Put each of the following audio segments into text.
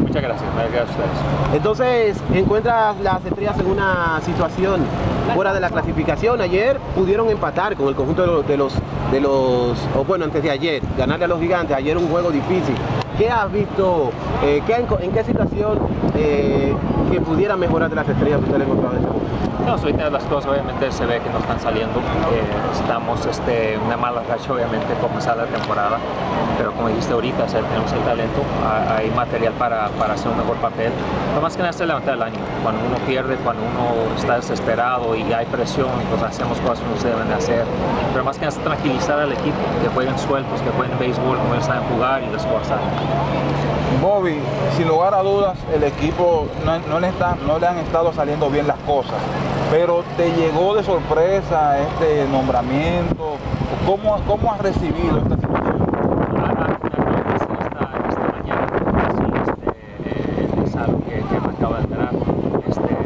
Muchas gracias, gracias a ustedes. Entonces, encuentras las estrellas en una situación fuera de la clasificación. Ayer pudieron empatar con el conjunto de los, de los, de los o bueno, antes de ayer, ganarle a los gigantes. Ayer un juego difícil. ¿Qué has visto? Eh, ¿qué, en, qué situación eh, que pudiera mejorar de las estrellas usted le encontrado en este? No, ahorita las cosas obviamente se ve que no están saliendo. Eh, estamos este, una mala racha obviamente comenzar la temporada, pero como dijiste ahorita, tenemos el talento, hay material para, para, hacer un mejor papel. Lo más que nada es levantar el año. Cuando uno pierde, cuando uno está desesperado y hay presión, pues hacemos cosas que no se deben de hacer. Pero más que nada es tranquilizar al equipo, que jueguen sueltos, que jueguen béisbol como ellos saben jugar y las cosas Bobby, sin lugar a dudas, el equipo no, le está, no le han estado saliendo bien las cosas, pero te llegó de sorpresa este nombramiento. ¿Cómo, cómo has recibido esta situación? Este.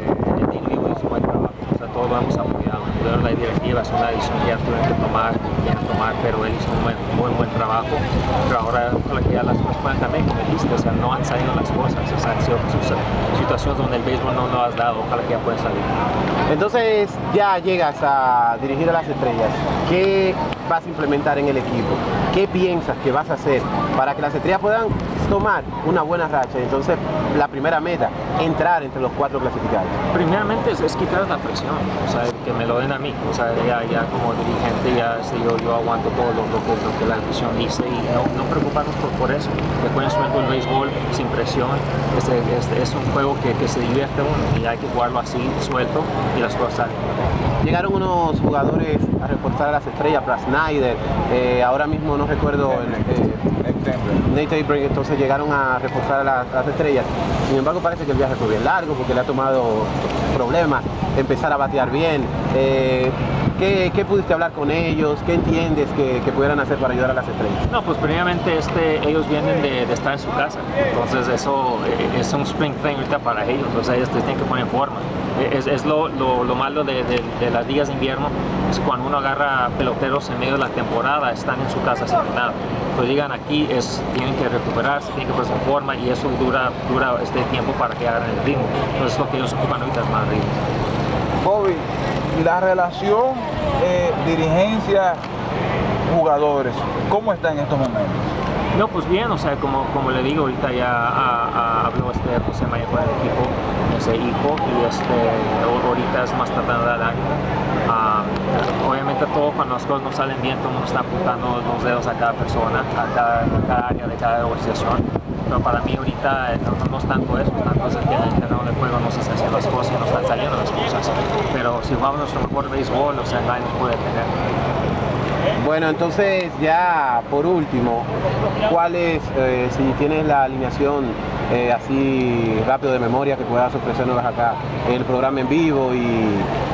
La directiva es una decisión que ya tuvieron que tomar, que tomar, pero él hizo un buen, buen, buen trabajo. Pero ahora ojalá que ya las cosas puedan también, como dijiste, o sea, no han salido las cosas, o sea, han sido situaciones donde el béisbol no lo has dado, ojalá que ya puedan salir. Entonces ya llegas a dirigir a las estrellas. ¿Qué vas a implementar en el equipo? ¿Qué piensas que vas a hacer para que las estrellas puedan tomar una buena racha? Entonces, la primera meta, entrar entre los cuatro clasificados. Primeramente es, es quitar la presión, o sea, me lo den a mí, o sea, ya, como dirigente ya este, yo, yo aguanto todo lo, lo, lo que la afición dice y no, no preocuparnos por, por eso, suelto el béisbol sin presión, este, este, es un juego que, que se divierte uno y hay que jugarlo así, suelto y las cosas. Llegaron unos jugadores a reforzar a las estrellas, para Snyder, eh, ahora mismo no recuerdo el, eh, Nate Abram, entonces llegaron a reforzar a las, las, estrellas. Sin embargo parece que el viaje fue bien largo porque le ha tomado problemas, empezar a batear bien. Eh, ¿Qué, ¿Qué, pudiste hablar con ellos? ¿Qué entiendes que, que, pudieran hacer para ayudar a las estrellas? No, pues primeramente este, ellos vienen de, de estar en su casa, entonces eso eh, es un spring thing ahorita para ellos, o sea, ellos tienen que poner forma. Es, es lo, lo, lo, malo de, de, de, las ligas de invierno, es cuando uno agarra peloteros en medio de la temporada, están en su casa sin nada. Entonces llegan aquí, es, tienen que recuperarse, tienen que ponerse en forma y eso dura, dura este tiempo para que hagan el ritmo. Entonces lo que ellos ocupan ahorita es más ritmo. Bobby, la relación eh, dirigencia jugadores, ¿cómo está en estos momentos? No, pues bien, o sea, como, como le digo, ahorita ya a, a, habló este José María con el equipo, ese hijo, y este, ahorita es más de dar uh, obviamente todo cuando las cosas no salen bien, todo el mundo está apuntando los dedos a cada persona, a cada, cada área de cada organización. Pero para mí ahorita no, no, no es tanto eso, es tanto es el terreno de juego no se están haciendo las cosas y no cosas. Pero si jugamos nuestro mejor béisbol, o sea, nadie nos puede tener. Bueno, entonces ya por último, ¿cuáles, eh, si tienes la alineación eh, así rápido de memoria que puedas ofrecernos acá el programa en vivo y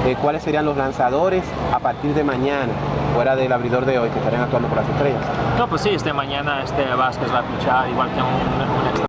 eh, cuáles serían los lanzadores a partir de mañana, fuera del abridor de hoy, que estarían actuando por las estrellas? No, pues sí, este mañana este Vázquez va a pichar igual que un, un extra